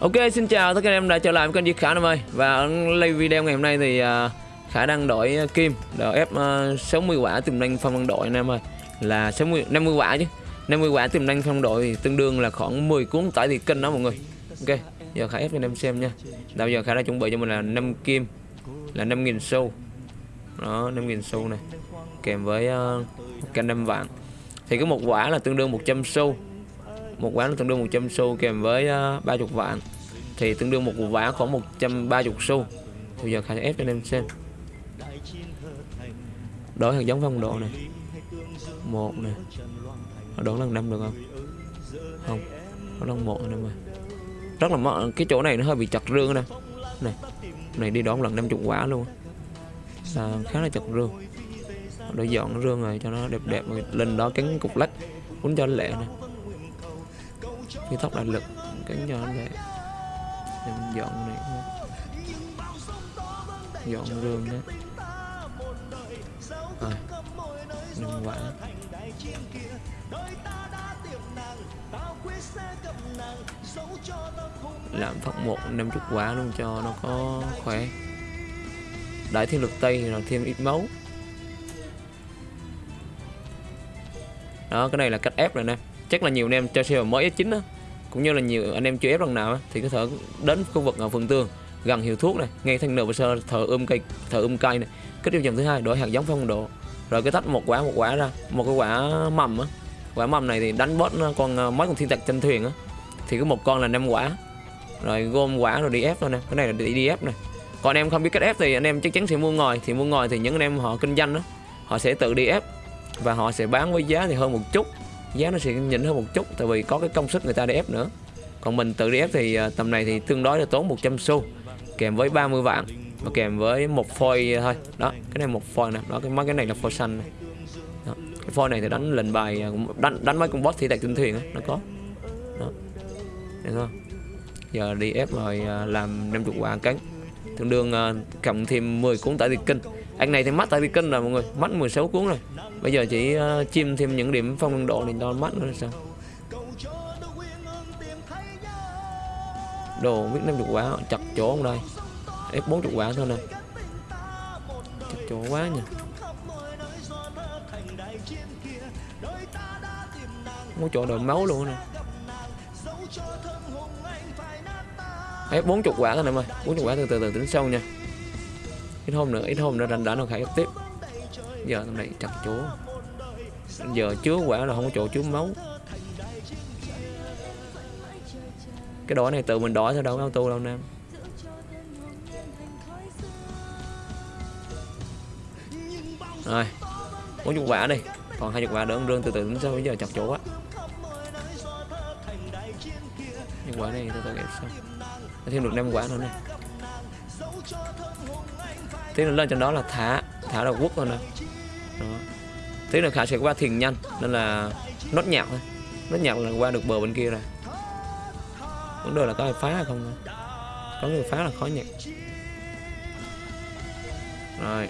Ok xin chào tất cả anh em đã trở lại với kênh Diệt Khả em ơi. Và ở video ngày hôm nay thì uh, Khả đang đổi uh, kim Đổi ép uh, 60 quả tiềm năng phong quân đội anh em ơi. Là 60, 50 quả chứ. 50 quả tiềm năng phong đội thì tương đương là khoảng 10 cuốn tải thì kênh đó mọi người. Ok giờ Khả ép cho anh em xem nha. Bây giờ Khả đã chuẩn bị cho mình là 5 kim Là 5.000 xu. Đó 5.000 xu này. Kèm với uh, canh 5 vạn Thì có một quả là tương đương 100 xu một quán tương đương 100 xu kèm với ờ, uh, 30 vạn. Thì tương đương một vả khoảng 130 xu. Bây giờ khai ép cho anh em xem. Đổi hạt giống phong độ này. Một này. Đổi lần năm được không? Không. Có lần một anh em ơi rất là mỡ cái chỗ này nó hơi bị chặt rương nè này. Này đi đón lần 50 quả luôn. À, khá là chặt rương. Đổi dọn rương rồi cho nó đẹp đẹp. Lên đó cắn cục lách muốn cho lẹ nè cái tóc đại lực cắn cho nó lẹ để mình dọn này dọn rương đấy. À, quả. Làm phát một năm chút quả luôn cho nó có khỏe. Đại thiên lực tây thì là thêm ít máu. Đó cái này là cách ép rồi nè. Chắc là nhiều anh em chơi xe mới S9 đó cũng như là nhiều anh em chưa ép lần nào thì có thể đến khu vực à, ở phần tường gần hiệu thuốc này ngay thanh nửa sơ thợ ươm cây thợ ươm cây này. Kết tiêu chuẩn thứ hai đổi hạt giống phong độ. Rồi cái tách một quả một quả ra một cái quả mầm á. Quả mầm này thì đánh bớt à, con à, mấy con thiên tặc trên thuyền á. Thì có một con là năm quả. Rồi gom quả rồi đi ép thôi nè cái này là đi, đi ép này còn anh em không biết cách ép thì anh em chắc chắn sẽ mua ngồi thì mua ngồi thì những anh em họ kinh doanh đó họ sẽ tự đi ép và họ sẽ bán với giá thì hơn một chút giá nó sẽ nhỉnh hơn một chút, tại vì có cái công sức người ta để ép nữa. Còn mình tự đi ép thì à, tầm này thì tương đối là tốn 100 xu, kèm với 30 vạn và kèm với một phôi thôi. Đó, cái này một phôi nè, đó, cái mấy cái này là phôi xanh này. Đó. cái phôi này thì đánh lệnh bài à, đánh đánh mấy con boss thì tại trên thuyền nó có. Đó được không giờ đi ép rồi à, làm 50 quả cánh tương đương cộng thêm 10 cuốn tải tiền kinh anh này thì mắt tại tiền cân rồi mọi người. Mắt 16 cuốn rồi. Bây giờ chỉ uh, chim thêm những điểm phong ấn độ để đo mắt nữa là sao? Đồ biết 50 quả chặt chỗ không đây? Ép 40 quả thôi nè. Chặt chỗ quá nhỉ. Có chỗ đợi máu luôn nè. Ép 40 quả thôi em ơi 40 quả từ từ từ tính sâu nha ít hôm nữa, ít hôm nữa rảnh đã nó khai tiếp. Giờ tầm này chặt chỗ. Giờ chứa quả là không có chỗ chứa máu. Cái đỏ này tự mình đỏ thôi, đâu có auto đâu, nam. Rồi, bốn chục quả đi. Còn hai chục quả đỡ rương từ từ đến sau bây giờ chặt chỗ quá những quả này từ từ ép xong thêm được năm quả nữa này tí nữa lên trên đó là thả thả là quốc thôi nè. Đó. tí nữa khả sẽ qua thiền nhanh, nên là nốt nhạc thôi. Nốt nhạc là qua được bờ bên kia rồi. Vấn đề là có ai phá hay không có người phá là khó nhạc. Rồi.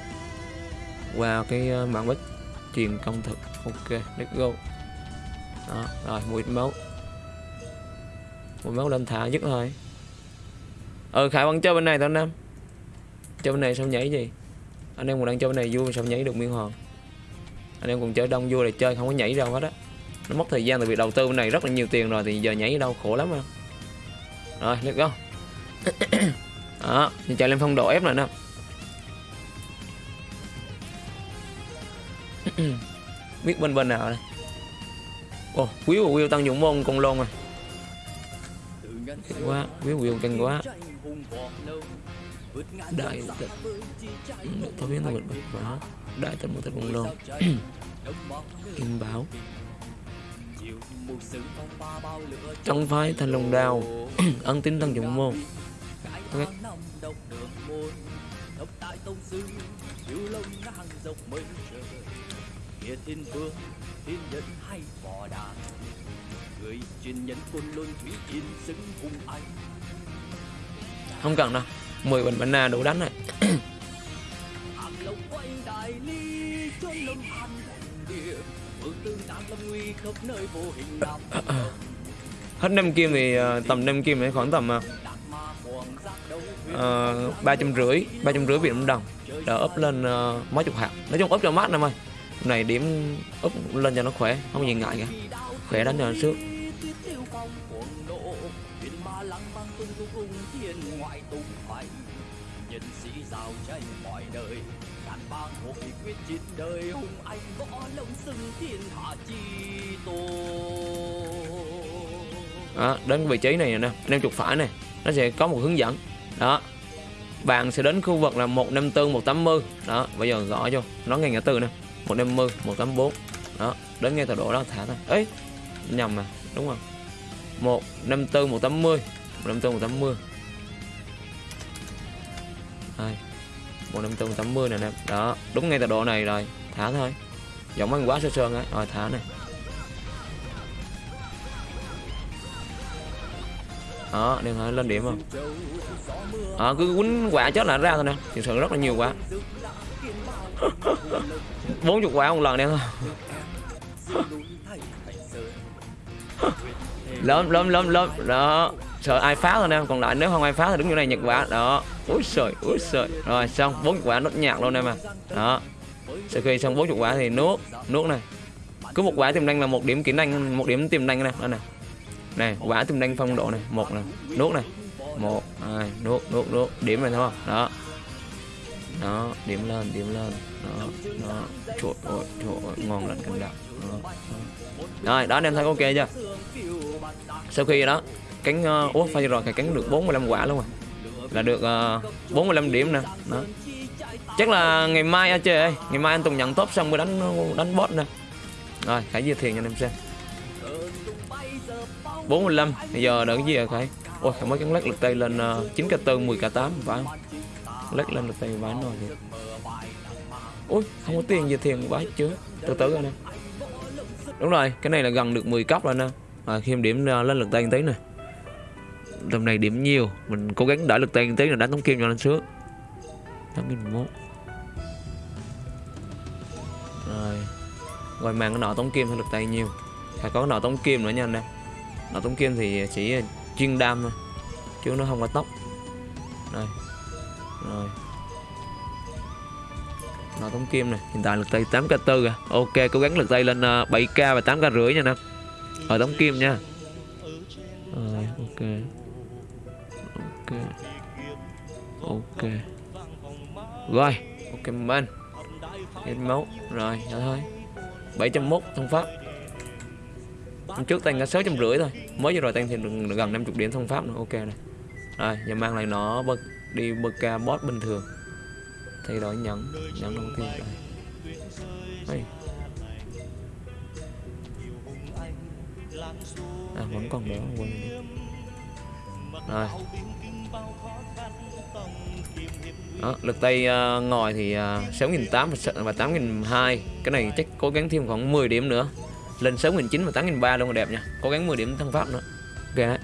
Qua cái ờ, mạng bích truyền công thực. Ok, let's go. Đó, rồi, mùi máu. Mùi máu lên thả dứt thôi ờ khải vẫn chơi bên này thôi nam. Chơi bên này sao nhảy gì? Anh em còn đang chơi bên này vui sao nhảy được miên hòn anh em còn chơi đông vui là chơi không có nhảy đâu hết á. Nó mất thời gian tại vì đầu tư bên này rất là nhiều tiền rồi thì giờ nhảy đâu khổ lắm không rồi let's go. Đó mình chạy lên phong độ ép này nè. Biết bên bên nào đây? Ồ oh, quý của Will tăng dụng môn con lôn à. Kinh quá biết quyền kinh quá. Đại tịch ừ, Thôi biết nó bật bật quá đại tịch một tịch con lôn kim báo. Trong phái thành lồng đào ân tín tăng dụng môn. Okay thiên vương thiên nhân hay võ đàn. Người truyền nhân quân luân thủy yên xứng hùng anh. Không cần đâu 10 bình banana đủ đánh rồi. Hết năm kim thì uh, tầm năm kim thì khoảng tầm ba trăm rưỡi ba trăm rưỡi việt nam đồng. Đỡ up lên uh, mấy chục hạt. Nói chung up cho mát em ơi này điểm úp lên cho nó khỏe không gì ngại cả. Khỏe đánh cho nó trước. Nhân sĩ giao tranh mọi đời ngàn bang hội quyết chiến đời hùng anh võ lông xưng thiên hạ chi tô đó, đến vị trí này nè anh em chụp phải này nó sẽ có một hướng dẫn. Đó bạn sẽ đến khu vực là 154 180 đó bây giờ gõ vô nó ngay ngã tư nè. 150 184 đó đến ngay tọa độ đó thả thôi. Ấy nhầm mà đúng không? 154 180 154 180 đây 154 180 này nè. Đó đúng ngay tọa độ này rồi thả thôi. Giọng ăn quá sơ sơn á rồi thả này. Đó đừng hỏi lên điểm không? Đó, cứ quýnh quả chết là ra thôi nè. Thực sự rất là nhiều bốn chục quả một lần đen thôi lớn lớn lớn lớn. Đó. Sợ ai phá thôi em còn lại nếu không ai phá thì đứng như này nhật quả. Đó. Úi sợi úi sợi rồi, xong. Bốn quả nốt nhạc luôn em à đó. Sau khi xong bốn chục quả thì nuốt nuốt này. Cứ một quả tiềm năng là một điểm kỹ năng một điểm tiềm năng này đây này này, quả tiềm năng phong độ này. Một này. Nuốt này. Một, hai. Nuốt nuốt nuốt. Điểm này thôi. Đó đó điểm lên điểm lên. Đó đó. Trời ôi trời ngon lành canh đặc đó, đó. rồi đó anh em thấy ok chưa? Sau khi đó cắn uh, ờ, ủa phải rồi thì cánh được 45 quả luôn rồi. Là được ờ, uh, 45 điểm nè. Đó. Chắc là ngày mai anh chơi ơi ngày mai anh tùng nhận top xong mới đánh ờ, đánh bot nè. Rồi khải chia thiền cho anh em xem. 45 bây giờ đợi cái gì rồi khải? Ôi mới cắn lắc lực tay lên uh, 9 k 4 10 k 8 phải không? Lách lên được tay bán rồi thì ui không có tiền gì thiền bái chứ. Từ từ rồi nè. Đúng rồi cái này là gần được 10 cấp rồi nè. À, khi em điểm à, lên lực tay tí này tầm này điểm nhiều. Mình cố gắng đỡ lực tay tí là đánh tống kim cho lên trước, tám nghìn mốt. Rồi. Rồi mang cái nọ tống kim hay lực tay nhiều. Phải có cái nọ tống kim nữa nha anh em. Nọ tống kim thì chỉ à, chuyên đam thôi chứ nó không có tóc rồi rồi. Nó tống kim này. Hiện tại lực tay 8 k 4 à ok, cố gắng lực tay lên ờ, 7 k và 8 k rưỡi nha nè ở tống kim nha. Rồi, ok. Ok. Ok. Rồi, ok, mình hết máu. Rồi đó thôi. 701 thông pháp. Hôm trước tăng cả sáu trăm rưỡi thôi. Mới vừa rồi tăng thì gần 50 điểm thông pháp nữa. Ok này rồi, giờ mang lại nó bật đi bk bot bình thường. Thay đổi nhẫn nhẫn đầu tiên đây Đây. à vẫn còn nữa quên rồi. Đó, lực tay uh, ngồi thì à, uh, 6.800 và 8.200 cái này chắc cố gắng thêm khoảng 10 điểm nữa. Lên 6.900 và 8.300 luôn là đẹp nha. Cố gắng 10 điểm thăng pháp nữa. Ok đấy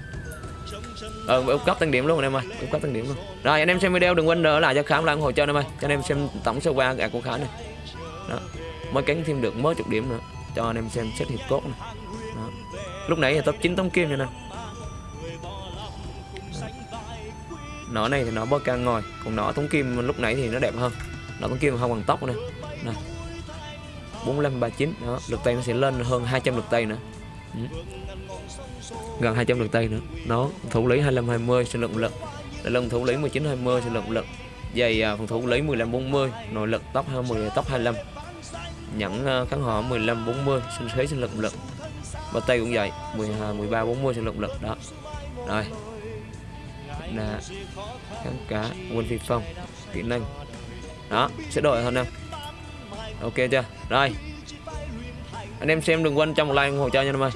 ờ ừ, cấp tăng điểm luôn anh em ơi cấp tăng điểm luôn. Rồi anh em xem video đừng quên đỡ lại cho khám lại ủng hộ cho anh em ơi. Cho anh em xem tổng số qua gạt của khá này. Đó mới cắn thêm được mới chục điểm nữa. Cho anh em xem xét hiệp cốt này. Đó. lúc nãy là top 9 tống kim nha nè nỏ này thì nó bơ ca ngồi còn nỏ tống kim lúc nãy thì nó đẹp hơn. Nỏ tống kim không bằng tóc nữa. Nè. 45 39 đó lực tay nó sẽ lên hơn 200 lực tay nữa ừ. gần 200 lượt tay nữa. Nó thủ lý 25 20 sinh lực lực lưng thủ lý 19 20 sinh lực lực dày phòng thủ lý 15 40 nội lực tóc 20 tóc 25 nhẫn uh, kháng họ 15 40 sinh thế sinh lực lực và tay cũng vậy 12 13 40 sinh lực lực đó. Rồi. Là kháng cá quân phi phong kỹ năng. Đó sẽ đổi hơn nè ok chưa? Rồi. Anh em xem đừng quên cho một like ủng hộ cho nha em ơi.